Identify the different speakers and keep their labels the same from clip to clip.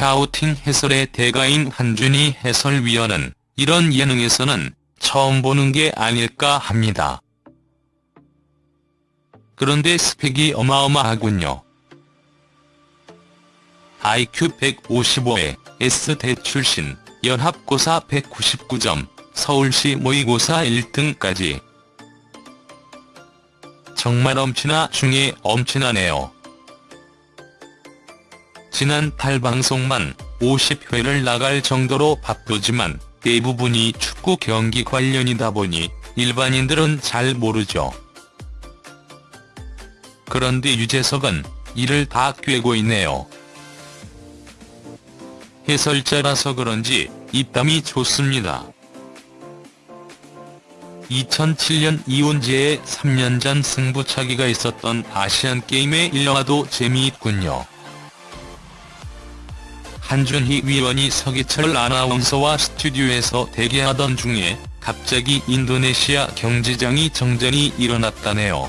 Speaker 1: 샤우팅 해설의 대가인 한준희 해설위원은 이런 예능에서는 처음 보는 게 아닐까 합니다. 그런데 스펙이 어마어마하군요. IQ 155에 S대 출신, 연합고사 199점, 서울시 모의고사 1등까지. 정말 엄친아 중에 엄친아네요. 지난 달 방송만 50회를 나갈 정도로 바쁘지만 대부분이 축구 경기 관련이다 보니 일반인들은 잘 모르죠. 그런데 유재석은 이를 다 꿰고 있네요. 해설자라서 그런지 입담이 좋습니다. 2007년 이온재의 3년 전 승부차기가 있었던 아시안게임의 일화도 재미있군요. 한준희 위원이 서기철 아나운서와 스튜디오에서 대기하던 중에 갑자기 인도네시아 경제장이 정전이 일어났다네요.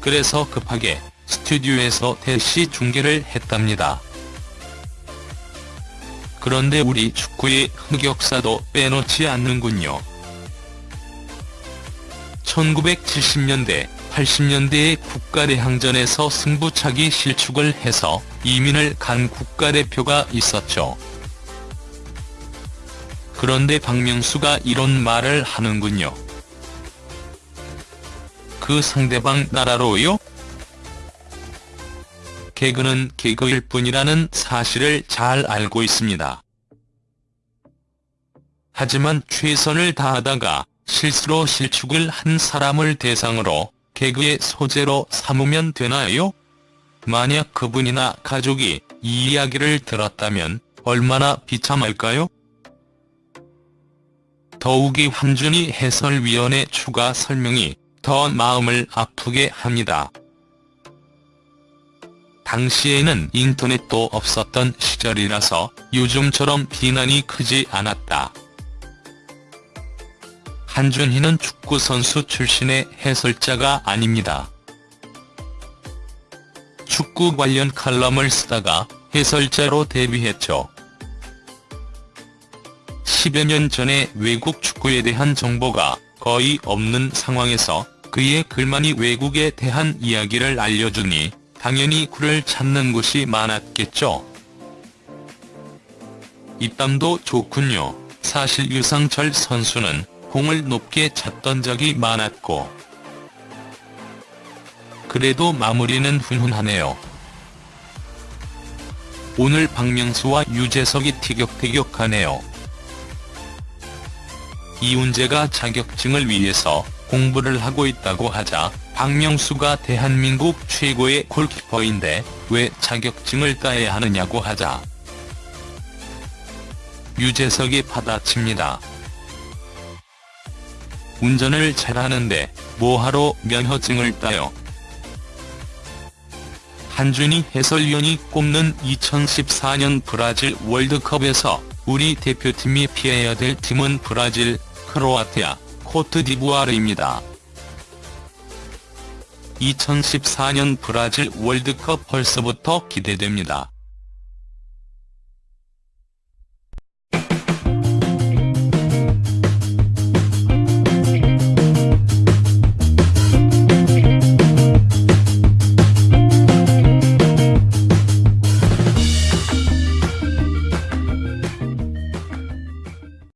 Speaker 1: 그래서 급하게 스튜디오에서 대시 중계를 했답니다. 그런데 우리 축구의 흑역사도 빼놓지 않는군요. 1970년대, 80년대의 국가대항전에서 승부차기 실축을 해서 이민을 간 국가대표가 있었죠. 그런데 박명수가 이런 말을 하는군요. 그 상대방 나라로요? 개그는 개그일 뿐이라는 사실을 잘 알고 있습니다. 하지만 최선을 다하다가 실수로 실축을 한 사람을 대상으로 개그의 소재로 삼으면 되나요? 만약 그분이나 가족이 이 이야기를 들었다면 얼마나 비참할까요? 더욱이 한준희 해설위원의 추가 설명이 더 마음을 아프게 합니다. 당시에는 인터넷도 없었던 시절이라서 요즘처럼 비난이 크지 않았다. 한준희는 축구선수 출신의 해설자가 아닙니다. 축구 관련 칼럼을 쓰다가 해설자로 데뷔했죠. 10여 년 전에 외국 축구에 대한 정보가 거의 없는 상황에서 그의 글만이 외국에 대한 이야기를 알려주니 당연히 그를 찾는 곳이 많았겠죠. 입담도 좋군요. 사실 유상철 선수는 공을 높게 찼던 적이 많았고 그래도 마무리는 훈훈하네요. 오늘 박명수와 유재석이 티격태격하네요. 이훈재가 자격증을 위해서 공부를 하고 있다고 하자 박명수가 대한민국 최고의 골키퍼인데 왜 자격증을 따야 하느냐고 하자 유재석이 받아칩니다. 운전을 잘하는데 뭐하러 면허증을 따요. 한준희 해설위원이 꼽는 2014년 브라질 월드컵에서 우리 대표팀이 피해야 될 팀은 브라질, 크로아티아, 코트디부아르입니다. 2014년 브라질 월드컵 벌써부터 기대됩니다.